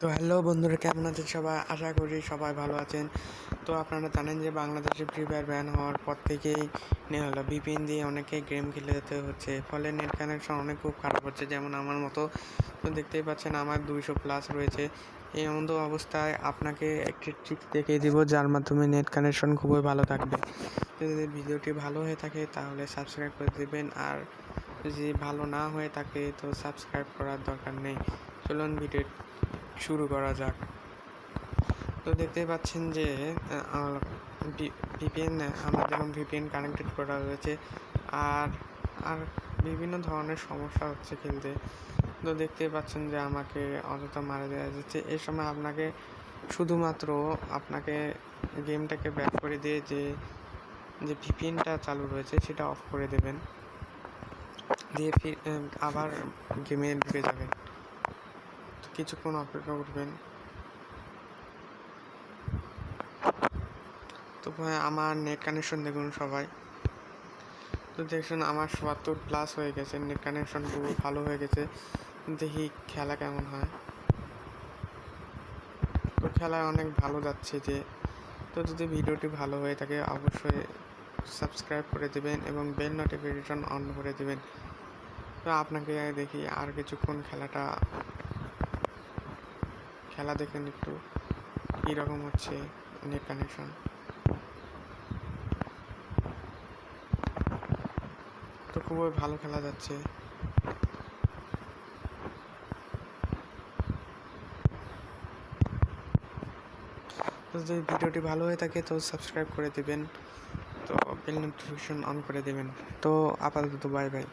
তো হ্যালো বন্ধুরা, কেমন আছেন সবাই? আশা করি সবাই ভালো আছেন। তো আপনারা জানেন যে বাংলাদেশে ফ্রি ফায়ার ব্যান হওয়ার পর থেকেই হলো বিপিএন দিয়ে অনেকে গেম খেলে যেতে হচ্ছে। ফলে নেট কানেকশন অনেক খুব খারাপ হচ্ছে, যেমন আমার মতো। তো দেখতেই পাচ্ছেন আমার দুইশো প্লাস রয়েছে। এই এমন তো অবস্থায় আপনাকে একটি ট্রিক্স দেখিয়ে দিব, যার মাধ্যমে নেট কানেকশন খুবই ভালো থাকবে। যদি ভিডিওটি ভালো হয়ে থাকে তাহলে সাবস্ক্রাইব করে দেবেন, আর যদি ভালো না হয়ে থাকে তো সাবস্ক্রাইব করার দরকার নেই। চলুন ভিডিও শুরু করা যাক। তো দেখতেই পাচ্ছেন যে ভিপিএন আমার যেমন ভিপিএন কানেক্টেড করা রয়েছে আর আর বিভিন্ন ধরনের সমস্যা হচ্ছে খেলতে তো দেখতেই পাচ্ছেন যে আমাকে অযথা মারা দেওয়া যাচ্ছে। এই সময় আপনাকে শুধুমাত্র আপনাকে গেমটাকে ব্যাক করে দিয়ে যে যে ভিপিএনটা চালু রয়েছে সেটা অফ করে দেবেন। দিয়ে আবার গেমে ঢুকে যাবেন। কিছুক্ষণ অপেক্ষা করবেন। তো ভাই, আমার নেট কানেকশন দেখুন সবাই। তো দেখুন আমার সত্তর প্লাস হয়ে গেছে, নেট কানেকশন খুব ভালো হয়ে গেছে। দেখি খেলা কেমন হয়। তো খেলায় অনেক ভালো যাচ্ছে যে। তো যদি ভিডিওটি ভালো হয়ে থাকে, অবশ্যই সাবস্ক্রাইব করে দেবেন এবং বেল নোটিফিকেশন অন করে দেবেন। তো আপনাকে দেখি আর কিছুক্ষণ খেলাটা খেলা দেখেন একটু, কীরকম হচ্ছে নেট কানেকশন তো খুবই ভালো খেলা যাচ্ছে। যদি ভিডিওটি ভালো হয়ে থাকে তো সাবস্ক্রাইব করে দেবেন, তো বেল নোটিফিকেশন অন করে দেবেন। তো আপাতত বাই বাই